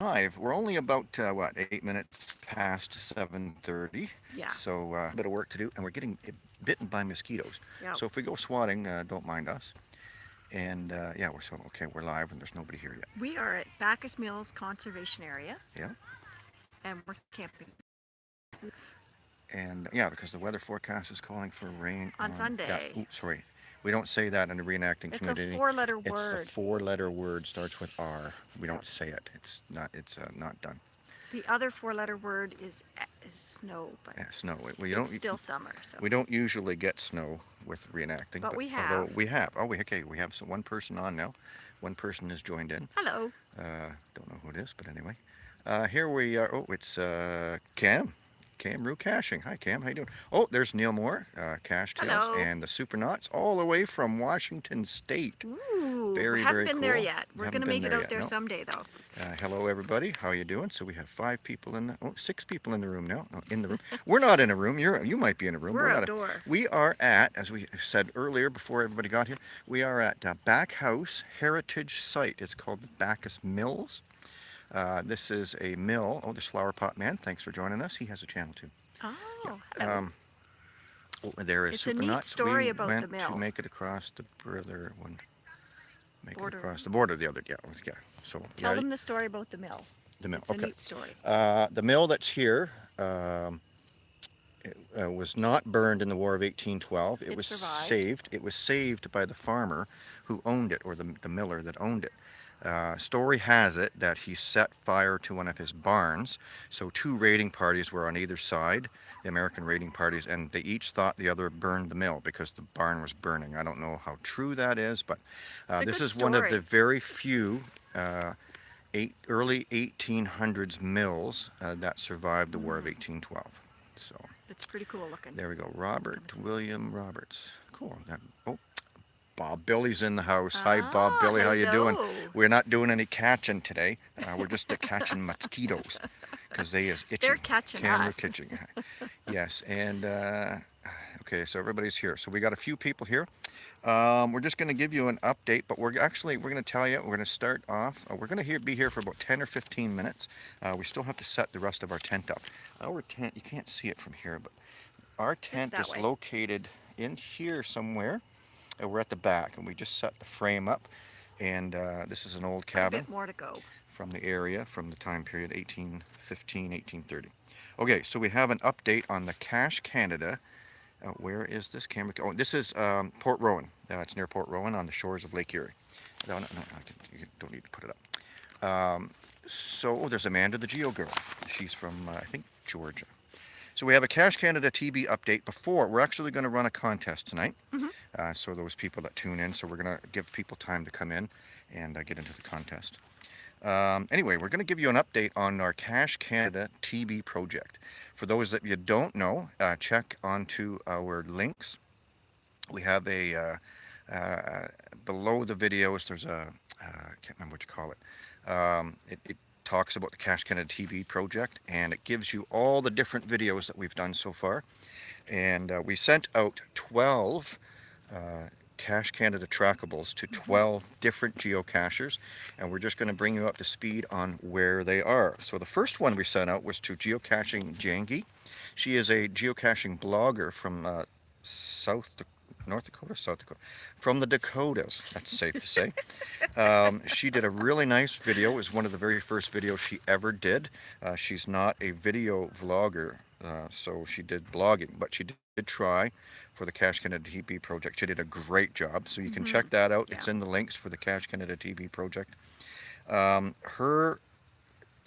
live. We're only about uh, what eight minutes past 7:30. Yeah. So uh, a bit of work to do, and we're getting bitten by mosquitoes. Yep. So if we go swatting, uh, don't mind us. And uh, yeah, we're so okay. We're live, and there's nobody here yet. We are at Backus Mills Conservation Area. Yeah. And we're camping And yeah, because the weather forecast is calling for rain On Yeah, Sunday. oops, sorry. We don't say that in the reenacting It's community. a four-letter word. It's the four-letter word starts with R. We don't say it. It's not. It's uh, not done. The other four-letter word is, is snow, but Yeah, snow. We, we it's don't. still summer. So We don't usually get snow with reenacting. But we have. We have. Oh, we, okay. We have some, one person on now. One person has joined in. hello. Uh, don't know who it is, but anyway. Uh, here we are. Oh, it's uh, Cam. Cam Rue Caching. Hi, Cam. How you doing? Oh, there's Neil Moore, uh, Cache Tales, Hello. and the Supernauts, all the way from Washington State. Ooh, Very, haven't very been there yet. We're gonna make it out yet, there no. someday, though. Uh, hello, everybody. How are you doing? So we have five people in the, oh, six people in the room now. Oh, in the room. We're not in a room. You're, you might be in a room. We're a- outdoor. we are at, as we said earlier before everybody got here, we are at uh, Backus Heritage Site. It's called the Backus Mills. Uh, this is a mill. Oh, this Flower Pot Man. Thanks for joining us. He has a channel too. Oh, hello. Um, oh, there is It's a neat story we about the mill. to make it across the border one. Make Border. it across the border the other. Yeah, yeah. So Tell yeah, them the story about the mill. the mill. It's okay. a neat story. Uh, the mill that's here um, it, uh, was not burned in the War of 1812. It, It was survived. saved. It was saved by the farmer who owned it, or the, the miller that owned it. Uh, story has it that he set fire to one of his barns. So two raiding parties were on either side, the American raiding parties, and they each thought the other burned the mill because the barn was burning. I don't know how true that is, but uh, this is one of the very few uh, eight, early 1800s mills uh, that survived the War of Mm. 1812. So It's pretty cool looking. there we go. Robert William Roberts. Cool. That, oh, Bob Billy's in the house. Hi, Bob Ah, Billy. How you doing? We're not doing any catching today. Uh, we're just catching mosquitoes because they is itching. They're catching Camera us. catching. yes, and uh, okay, so everybody's here. So we got a few people here. Um, we're just going to give you an update, but we're actually we're going to tell you we're going to start off. Uh, we're going to here, be here for about 10 or 15 minutes. Uh, we still have to set the rest of our tent up. Our tent, you can't see it from here, but our tent is way. located in here somewhere. Uh, we're at the back, and we just set the frame up. And uh, this is an old A cabin bit more to go. from the area from the time period 1815, 1830. Okay, so we have an update on the Cache Canada. Uh, where is this camera? Oh, this is um, Port Rowan. Uh, it's near Port Rowan on the shores of Lake Erie. No, no, no, you don't need to put it up. Um, so oh, there's Amanda, the Geo girl. She's from, uh, I think, Georgia. So we have a Cache Canada TB update before. We're actually going to run a contest tonight. Mhm. Uh, so those people that tune in, so we're going to give people time to come in and uh, get into the contest. Um, anyway, we're going to give you an update on our Cache Canada TB project. For those that you don't know, uh, check onto our links. We have a, uh, uh, below the videos, there's a I uh, can't remember what you call it. Um, it, it talks about the Cache Canada TV project and it gives you all the different videos that we've done so far. And uh, we sent out 12 uh, Cache Canada trackables to 12 different geocachers and we're just going to bring you up to speed on where they are. So the first one we sent out was to Geocaching Jangi. She is a geocaching blogger from uh, South Dak- North Dakota, South Dakota, from the Dakotas. That's safe to say. Um, she did a really nice video. It was one of the very first videos she ever did. Uh, she's not a video vlogger, uh, so she did blogging, but she did, try for the Cache Canada TV project. She did a great job, so you can Mhm. check that out. It's in the links for the Cache Canada TV project. Um, her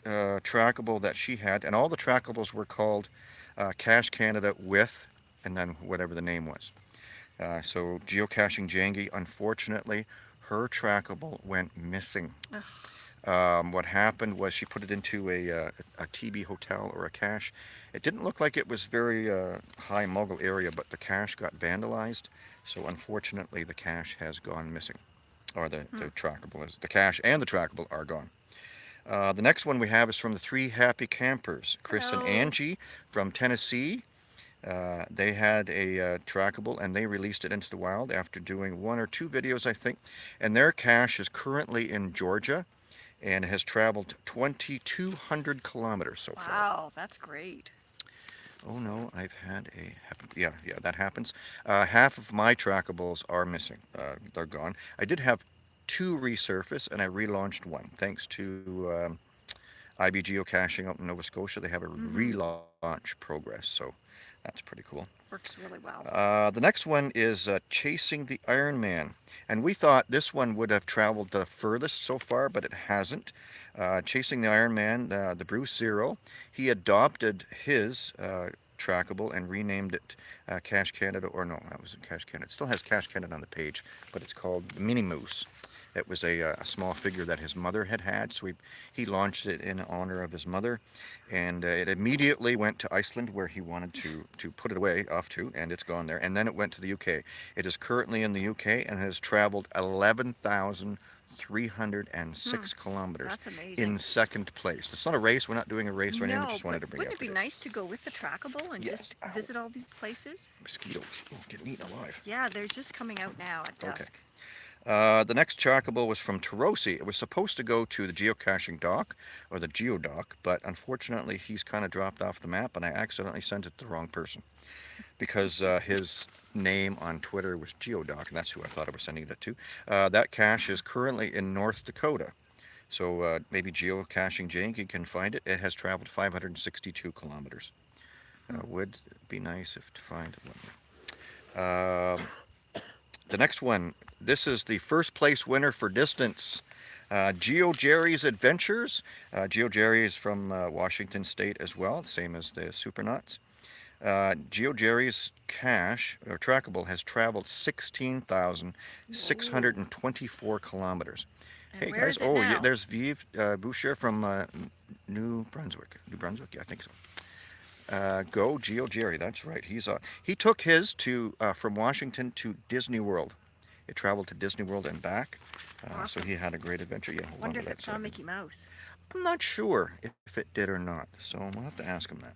uh, trackable that she had, and all the trackables were called uh, Cache Canada with, and then whatever the name was. Uh, so geocaching Jangi, unfortunately, her trackable went missing. Um, what happened was she put it into a, uh, a TB hotel or a cache. It didn't look like it was very uh, high muggle area, but the cache got vandalized. So unfortunately, the cache has gone missing, or the, the trackable is the cache and the trackable are gone. Uh, the next one we have is from the three happy campers, Chris Hello. and Angie from Tennessee. Uh, they had a uh, trackable and they released it into the wild after doing one or two videos, I think. And their cache is currently in Georgia. and has traveled 2,200 kilometers so far. Wow, that's great. Oh no, I've had a yeah yeah that happens. Uh, half of my trackables are missing. Uh, they're gone. I did have two resurface, and I relaunched one thanks to um, IB Geocaching out in Nova Scotia. They have a Mhm. relaunch progress, so that's pretty cool. Works really well. Uh, the next one is uh, Chasing the Iron Man. And we thought this one would have traveled the furthest so far, but it hasn't. Uh, Chasing the Iron Man, uh, the Bruce Zero, he adopted his uh, trackable and renamed it uh, Cache Canada, or no, that wasn't Cache Canada. It still has Cache Canada on the page, but it's called the Mini Moose. It was a, uh, a small figure that his mother had had, so he, he launched it in honor of his mother. And uh, it immediately went to Iceland, where he wanted to, to put it away off to, and it's gone there. And then it went to the UK. It is currently in the UK and has traveled 11,306 kilometers That's amazing. in second place. It's not a race. We're not doing a race or anything. no, We just wanted to bring wouldn't up it be nice to go with the trackable and Yes. just Ow. visit all these places? mosquitoes. Oh, getting eaten alive. Yeah, they're just coming out now at dusk. Okay. Uh, the next trackable was from Tarosi. It was supposed to go to the geocaching dock or the geodock, but unfortunately he's kind of dropped off the map and I accidentally sent it to the wrong person because uh, his name on Twitter was geodock and that's who I thought I was sending it to. Uh, that cache is currently in North Dakota. So uh, maybe geocaching Janky can find it. It has traveled 562 kilometers. Uh, would be nice if to find one. Um the next one, this is the first place winner for distance. Uh, Geo Jerry's Adventures. Uh, Geo Jerry is from uh, Washington State as well, same as the Supernauts. Uh, Geo Jerry's cache, or trackable, has traveled 16,624 kilometers. And hey guys, oh, yeah, there's Vive uh, Boucher from uh, New Brunswick. New Brunswick, yeah, I think so. Uh, go Geo Jerry, that's right. He's uh, he took his to uh, from Washington to Disney World. It traveled to Disney World and back, uh, so he had a great adventure. Yeah, Wonder if it saw second. Mickey Mouse. I'm not sure if it did or not, so we'll have to ask him that.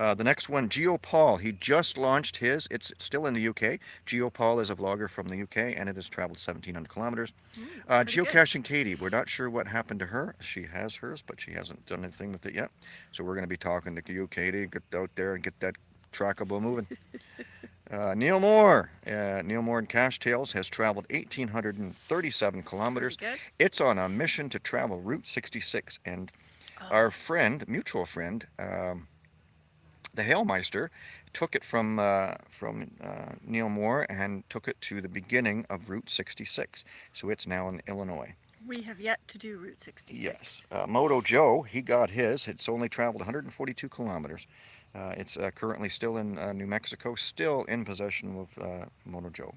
Uh, the next one, GeoPaul. He just launched his. It's still in the UK. GeoPaul is a vlogger from the UK, and it has traveled 1,700 kilometers. Mm, Uh, pretty good. geocaching Katie, we're not sure what happened to her. She has hers, but she hasn't done anything with it yet. So we're going to be talking to you, Katie. Get out there and get that trackable moving. uh, Neil Moore, uh, Neil Moore and Cache Tales has traveled 1,837 kilometers. It's on a mission to travel Route 66, and Oh, our friend, mutual friend, um, the Hailmeister, took it from uh, from uh, Neil Moore and took it to the beginning of Route 66. So it's now in Illinois. we have yet to do Route 66. Yes. Uh, Moto Joe, he got his. It's only traveled 142 kilometers. Uh, it's uh, currently still in uh, New Mexico, still in possession of uh, Moto Joe.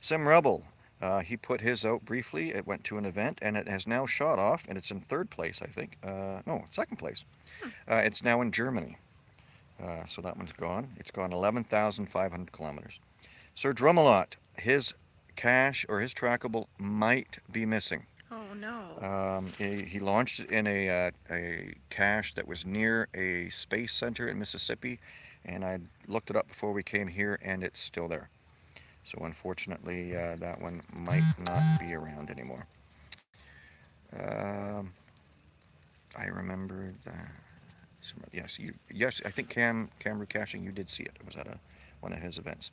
Sim Rebel, uh, he put his out briefly. It went to an event and it has now shot off, and it's in third place, I think. Uh, no, second place. Uh, it's now in Germany. Uh, so that one's gone. It's gone 11,500 kilometers. Sir Drumalot, his cache or his trackable might be missing. Oh no. Um, he, he launched in a, uh, a cache that was near a space center in Mississippi, and I looked it up before we came here, and it's still there. So unfortunately, uh, that one might not be around anymore. Um, I remember that. Yes, you. Yes, I think Cam Cam Caching. You did see it. It was at a one of his events.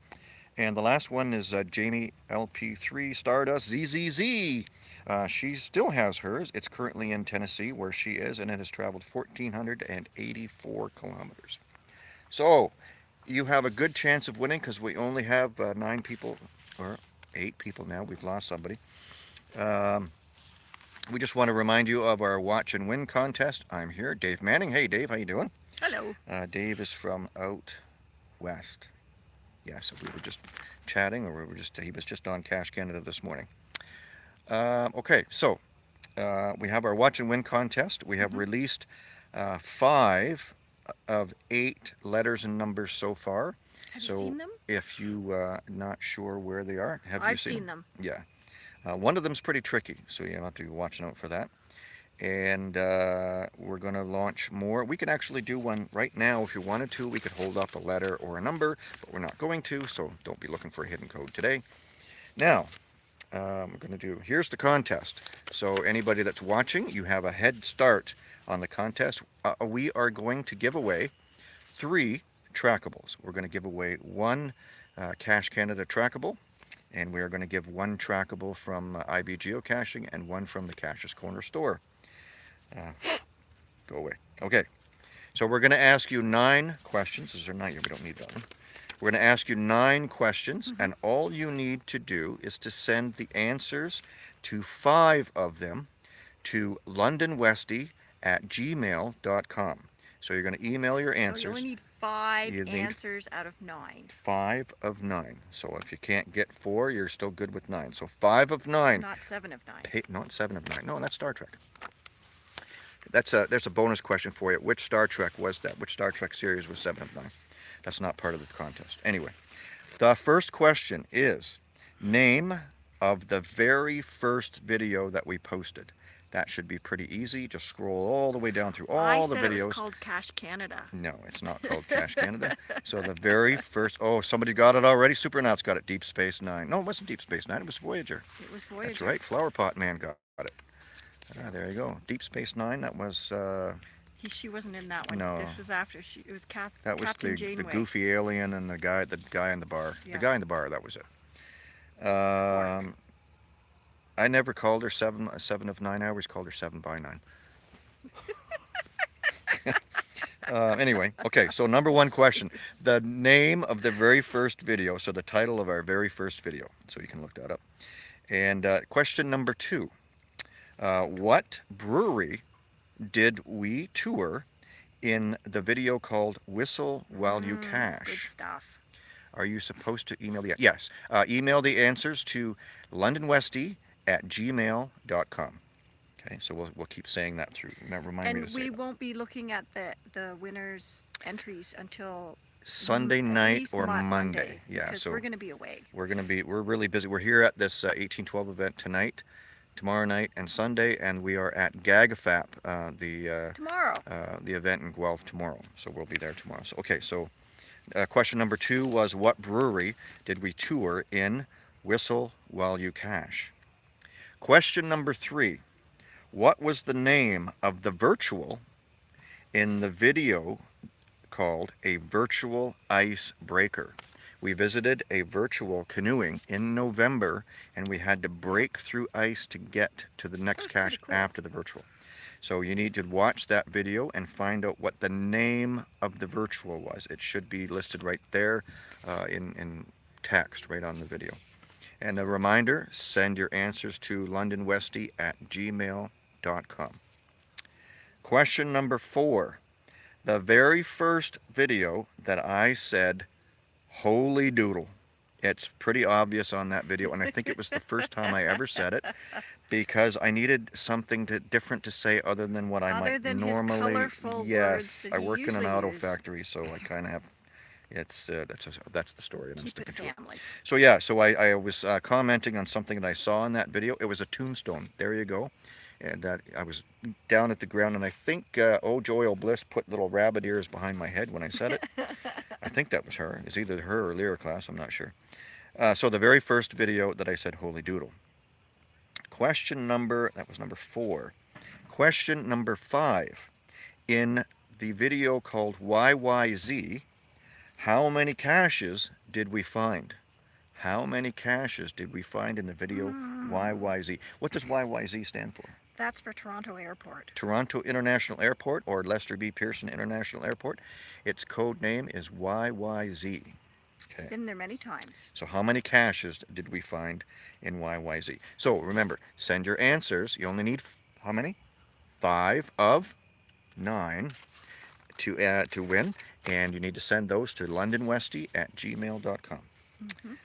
And the last one is uh, Jamie LP3 Stardust ZZZ. Uh, she still has hers. It's currently in Tennessee, where she is, and it has traveled 1,484 kilometers. So, you have a good chance of winning because we only have uh, nine people, or eight people now. We've lost somebody. Um, we just want to remind you of our watch and win contest. I'm here, Dave Manning. Hey, Dave, how you doing? Hello. Uh, Dave is from out west. Yes, we were just chatting, or we were just he was just on Cache Canada this morning. Um, okay, so uh, we have our watch and win contest. We have Mhm. released uh, five of eight letters and numbers so far. Have So, you seen them? If you uh, not sure where they are, have you I've seen? seen them. Yeah. Uh, one of them's pretty tricky, so you have to be watching out for that. And uh, we're going to launch more. We could actually do one right now if you wanted to. We could hold up a letter or a number, but we're not going to, so don't be looking for a hidden code today. Now, um, we're going to do, here's the contest. So anybody that's watching, you have a head start on the contest. Uh, we are going to give away three trackables. We're going to give away one uh, Cache Canada trackable, and we are going to give one trackable from uh, IB Geocaching and one from the Caches Corner store. Uh, go away. Okay, so we're going to ask you nine questions. Is there nine? We don't need that one. We're going to ask you nine questions, and all you need to do is to send the answers to five of them to londonwesty at gmail.com. So you're going to email your answers. So you only need five You need- answers out of nine. five of nine. So if you can't get four, you're still good with nine. So five of nine. Not seven of nine. Hey, not seven of nine. No, that's Star Trek. That's a there's a bonus question for you. Which Star Trek was that? Which Star Trek series was seven of nine? That's not part of the contest. Anyway, the first question is name of the very first video that we posted. That should be pretty easy. Just scroll all the way down through all I the said it was videos. called Cache Canada. No, it's not called Cache Canada. So the very first, oh, somebody got it already. Supernauts got it. Deep Space Nine. No, it wasn't Deep Space Nine. It was Voyager. It was Voyager. That's right. Flower Pot Man got it. Ah, there you go. Deep Space Nine. That was uh, He, she wasn't in that one. No. This was after. She, it was Kath, that was Captain the, Janeway. the goofy alien and the guy the guy in the bar. Yeah. The guy in the bar. That was it. Um, I never called her seven seven of nine. I always called her seven by nine. uh, anyway, okay. So number one question: the name of the very first video. So the title of our very first video. So you can look that up. And uh, question number two: uh, What brewery did we tour in the video called "Whistle While You Mm, Good stuff. Are you supposed to email the yes? Uh, email the answers to londonwesty at gmail.com. Okay, so we'll, we'll keep saying that through. Remember, remind me And to say we that. won't be looking at the the winners entries until Sunday night or Mo- Monday. Yeah, because so we're going to be away. we're gonna be we're really busy. We're here at this uh, 1812 event tonight, tomorrow night, and Sunday, and we are at GAGAFAP, uh, the uh, Tomorrow. uh, the event in Guelph tomorrow. So we'll be there tomorrow. So okay, so uh, question number two was what brewery did we tour in Whistle While You Cache? Question number three, what was the name of the virtual in the video called a virtual ice breaker? We visited a virtual canoeing in November and we had to break through ice to get to the next cache cool. after the virtual. So you need to watch that video and find out what the name of the virtual was. It should be listed right there uh, in, in text, right on the video. And a reminder, send your answers to londonwesty at gmail.com. Question number four. The very first video that I said, holy doodle. It's pretty obvious on that video, and I think it was the first time I ever said it because I needed something to, different to say other than what I Other might normally. yes, I work in an auto use. factory, so I kind of have. It's uh, that's a, that's the story, and I'm Keep it sticking to it. So yeah, so I, I was uh, commenting on something that I saw in that video. It was a tombstone. There you go. And that I was down at the ground, and I think uh, Oh Joy Oh Bliss put little rabbit ears behind my head when I said it. I think that was her. It's either her or Lyra class. I'm not sure. Uh, so the very first video that I said Holy Doodle. Question number that was number four. Question number five. In the video called YYZ, how many caches did we find? How many caches did we find in the video YYZ? What does YYZ stand for? That's for Toronto Airport. Toronto International Airport or Lester B. Pearson International Airport. Its code name is YYZ. Okay. Been there many times. So how many caches did we find in YYZ? So remember, send your answers. You only need how many? Five of nine to uh, to win, and you need to send those to londonwesty at gmail.com. Mhm.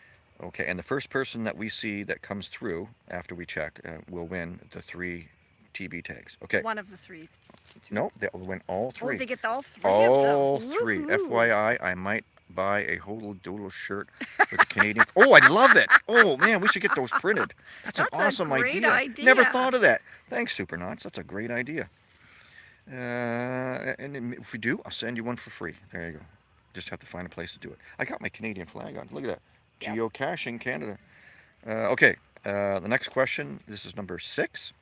Okay, and the first person that we see that comes through after we check uh, will win the three TB tags. Okay. One of the three. No, they'll win all Oh, three. they get all three All three. FYI, I might buy a Hodel Doodle shirt with a Canadian. oh, I love it. Oh man, we should get those printed. That's, That's an awesome great Never idea. thought of that. Thanks, Supernauts. That's a great idea. Uh, and if we do, I'll send you one for free. There you go. Just have to find a place to do it. I got my Canadian flag on. Look at that. Geocaching Canada. Uh, okay. Uh, the next question, this is number six.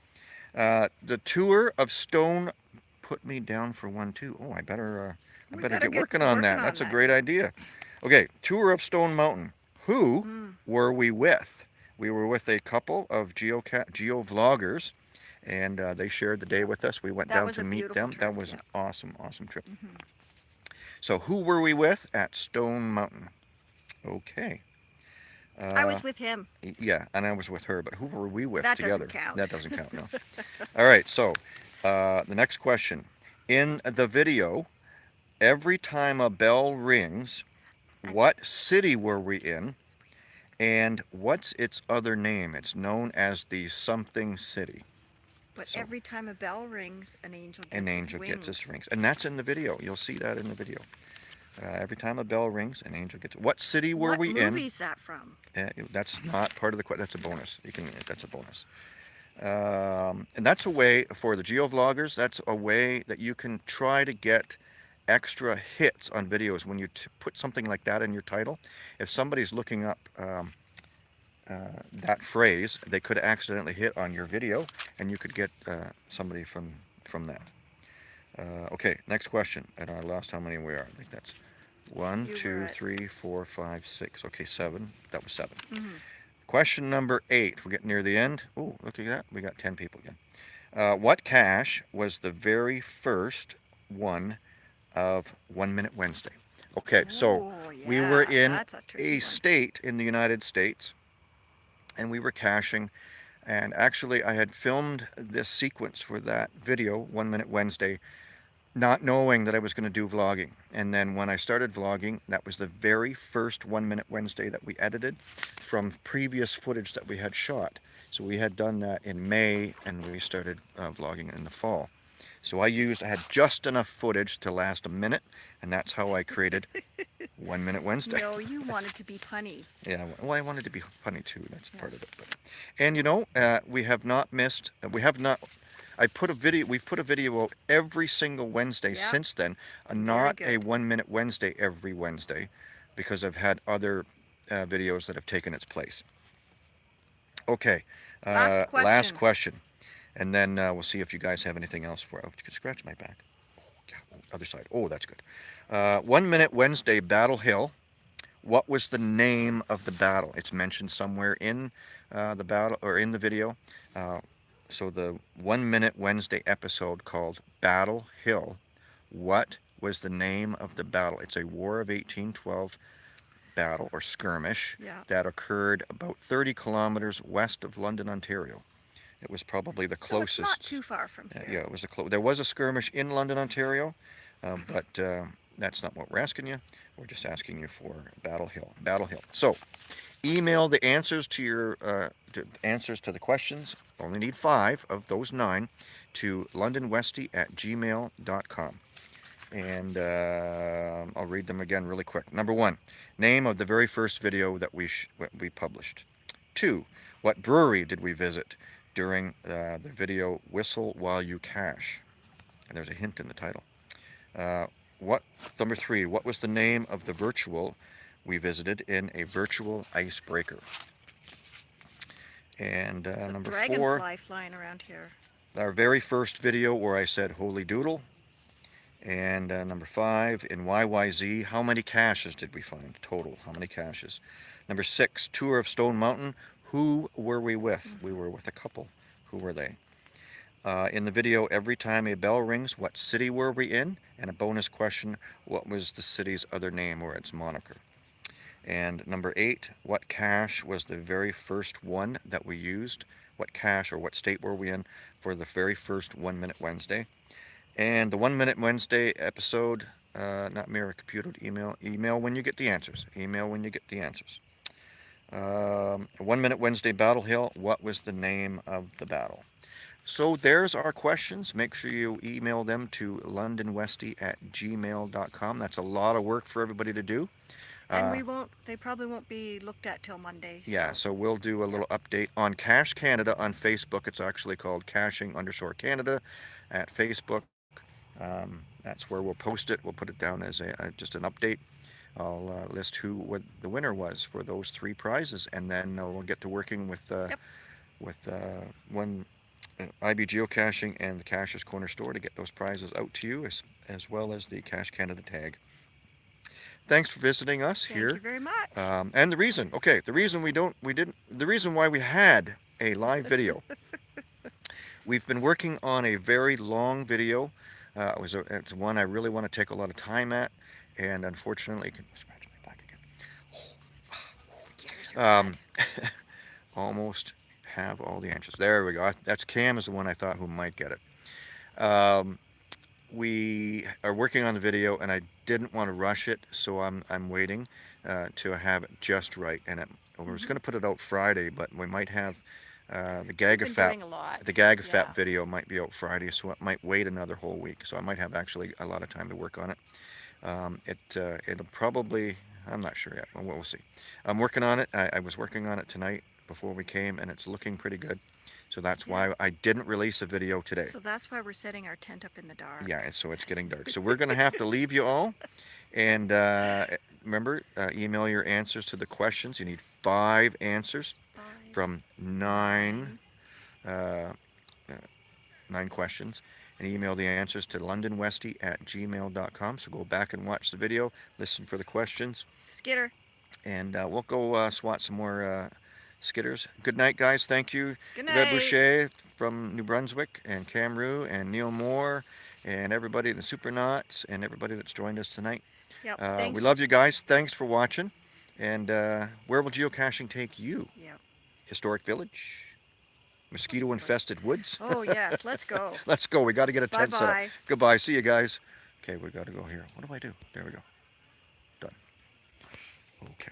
Uh, the tour of Stone put me down for one too. Oh, I better, uh, I better get get working on that. on That's a great idea. Okay, tour of Stone Mountain. Who Mm. were we with? We were with a couple of geo geo vloggers, and uh, they shared the day with us. We went That down to meet them. trip, that was an awesome, awesome trip. Mhm. So who were we with at Stone Mountain? Okay. Uh, I was with him. Yeah, and I was with her, but who were we with That together? doesn't count. That doesn't count, no. All right, so uh, the next question. In the video, every time a bell rings, what city were we in? And what's its other name? It's known as the something city. But So- every time a bell rings, an angel gets An its angel gets its rings. And that's in the video. You'll see that in the video. Uh, every time a bell rings, an angel gets. What city were what we in? movie's that from? Uh, that's not part of the question. That's a bonus. You can. That's a bonus. Um, and that's a way for the geovloggers. That's a way that you can try to get extra hits on videos when you t- put something like that in your title. If somebody's looking up um, uh, that phrase, they could accidentally hit on your video, and you could get uh, somebody from from that. Uh, okay, next question. And I lost how many we are. I think that's one, You two, three, four, five, six. Okay, seven. That was 7 Mhm. Question number eight. We're getting near the end. Oh, look at that. We got 10 people again. Uh, what cache was the very first one of One Minute Wednesday? Okay, so Oh, we were in a, a state in the United States and we were caching. And actually, I had filmed this sequence for that video, One Minute Wednesday, not knowing that I was going to do vlogging. And then when I started vlogging, that was the very first One Minute Wednesday that we edited from previous footage that we had shot. So we had done that in May and we started uh, vlogging in the fall. So I used, I had just enough footage to last a minute, and that's how I created One Minute Wednesday. No, you wanted to be punny. Yeah, well, I wanted to be funny too. That's part of it. But, and you know, uh, we have not missed. We have not. I put a video. We've put a video out every single Wednesday Yeah. since then. Uh, not a one-minute Wednesday every Wednesday, because I've had other uh, videos that have taken its place. Okay. Uh, Last Last question. question, and then uh, we'll see if you guys have anything else for. Oh, you can scratch my back. Oh, yeah. oh, other side. Oh, that's good. Uh, one minute Wednesday, Battle Hill. What was the name of the battle? It's mentioned somewhere in uh, the battle or in the video. Uh, so the one minute Wednesday episode called Battle Hill. What was the name of the battle? It's a War of 1812 battle or skirmish Yeah. that occurred about 30 kilometers west of London, Ontario. It was probably the So closest. it's not too far from Uh, here. yeah, it was a clo- there was a skirmish in London, Ontario, um, but uh, that's not what we're asking you. We're just asking you for Battle Hill. Battle Hill. So, email the answers to your uh, to answers to the questions. Only need five of those nine to londonwesty at gmail.com. And uh, I'll read them again really quick. Number one, name of the very first video that we we published. Two, what brewery did we visit during uh, the video Whistle While You Cache? And there's a hint in the title. Uh, what number three? What was the name of the virtual we visited in a virtual icebreaker? And uh, number dragonfly four, flying around here. our very first video where I said "Holy Doodle." And uh, number five, in YYZ, how many caches did we find total? How many caches? Number six, tour of Stone Mountain. Who were we with? We were with a couple. Who were they? Uh, in the video, every time a bell rings, what city were we in? And a bonus question, what was the city's other name or its moniker? And number eight, what cache was the very first one that we used? What cache or what state were we in for the very first One Minute Wednesday? And the One Minute Wednesday episode, uh, not mirror computer, email, email when you get the answers. Email when you get the answers. Um, One Minute Wednesday Battle Hill, what was the name of the battle? So there's our questions. Make sure you email them to londonwesty at gmail.com. That's a lot of work for everybody to do. And Uh, we won't, they probably won't be looked at till Monday. Yeah, so- so we'll do a little update on Cache Canada on Facebook. It's actually called Caching underscore Canada at Facebook. Um, that's where we'll post it. We'll put it down as a, uh, just an update. I'll uh, list who what the winner was for those three prizes, and then uh, we'll get to working with uh, Yep. with uh, one uh, IB Geocaching and the Cachers Corner store to get those prizes out to you, as, as well as the Cache Canada tag. Thanks for visiting us Thank here. Thank you very much. Um, and the reason, okay, the reason we don't, we didn't, the reason why we had a live video, we've been working on a very long video. Uh, it was a, it's one I really want to take a lot of time at, and unfortunately, can scratch my back again. Um, almost have all the answers. There we go. That's Cam is the one I thought who might get it. Um, we are working on the video, and I didn't want to rush it, so I'm I'm waiting uh, to have it just right. And it, we was Mhm. going to put it out Friday, but we might have uh, the We've Gag been Fat doing a lot. the Gag yeah. Fat video might be out Friday, so it might wait another whole week. So I might have actually a lot of time to work on it. Um, it uh, it'll probably I'm not sure yet. Well, we'll see. I'm working on it. I, I was working on it tonight before we came, and it's looking pretty good. So that's why I didn't release a video today. So that's why we're setting our tent up in the dark. Yeah, and so it's getting dark. So we're going to have to leave you all. And uh, remember, uh, email your answers to the questions. You need five answers Five, from nine, uh, uh, nine questions. And email the answers to londonwesty at gmail.com. So go back and watch the video, listen for the questions, Skitter. and uh, we'll go uh, swat some more skitters. Good night, guys. Thank you. Good Red. Boucher from New Brunswick, and Cam Rue, and Neil Moore, and everybody, in the Supernauts, and everybody that's joined us tonight. Yep. Uh, we love you guys. Thanks for watching. And uh, where will geocaching take you? Yep. Historic village? Mosquito infested woods? Oh yes. Let's go. Let's go. We got to get a bye tent set up. bye. Goodbye. See you guys. Okay, we got to go here. What do I do? There we go. Done. Okay.